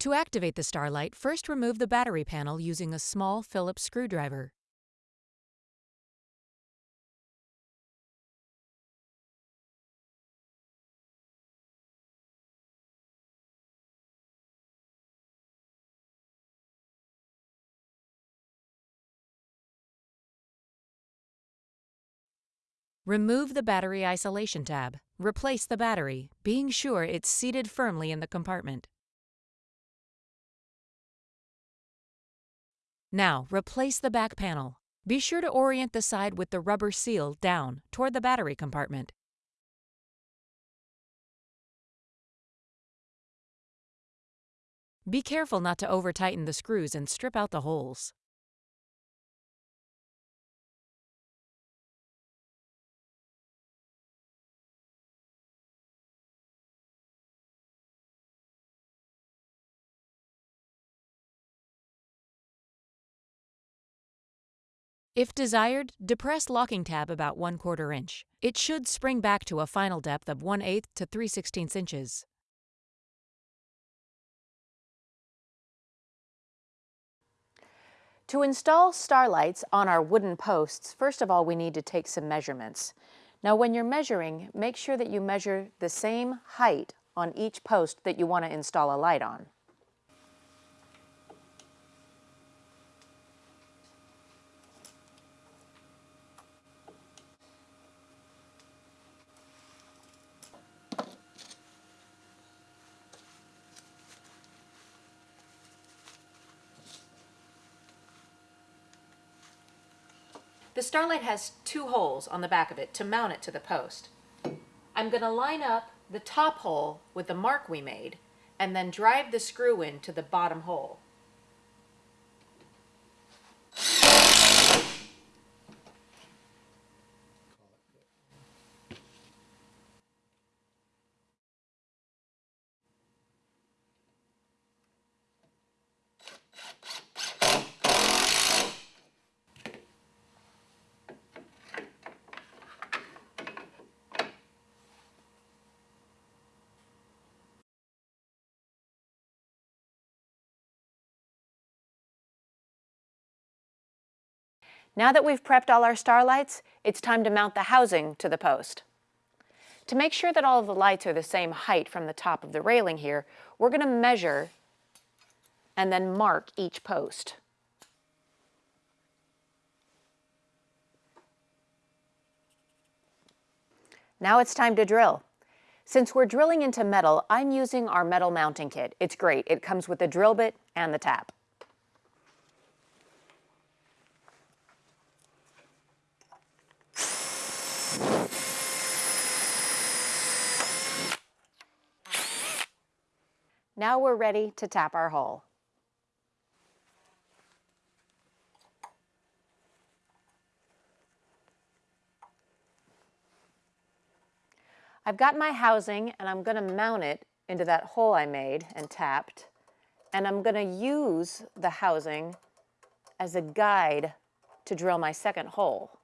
To activate the Starlight, first remove the battery panel using a small Phillips screwdriver. Remove the battery isolation tab. Replace the battery, being sure it's seated firmly in the compartment. Now, replace the back panel. Be sure to orient the side with the rubber seal down toward the battery compartment. Be careful not to over-tighten the screws and strip out the holes. If desired, depress locking tab about 1 quarter inch. It should spring back to a final depth of 1 8 to 3 16 inches. To install starlights on our wooden posts, first of all we need to take some measurements. Now when you're measuring, make sure that you measure the same height on each post that you want to install a light on. The Starlight has two holes on the back of it to mount it to the post. I'm going to line up the top hole with the mark we made and then drive the screw in to the bottom hole. Now that we've prepped all our starlights, it's time to mount the housing to the post. To make sure that all of the lights are the same height from the top of the railing here, we're going to measure and then mark each post. Now it's time to drill. Since we're drilling into metal, I'm using our metal mounting kit. It's great. It comes with the drill bit and the tap. Now we're ready to tap our hole. I've got my housing and I'm going to mount it into that hole I made and tapped. And I'm going to use the housing as a guide to drill my second hole.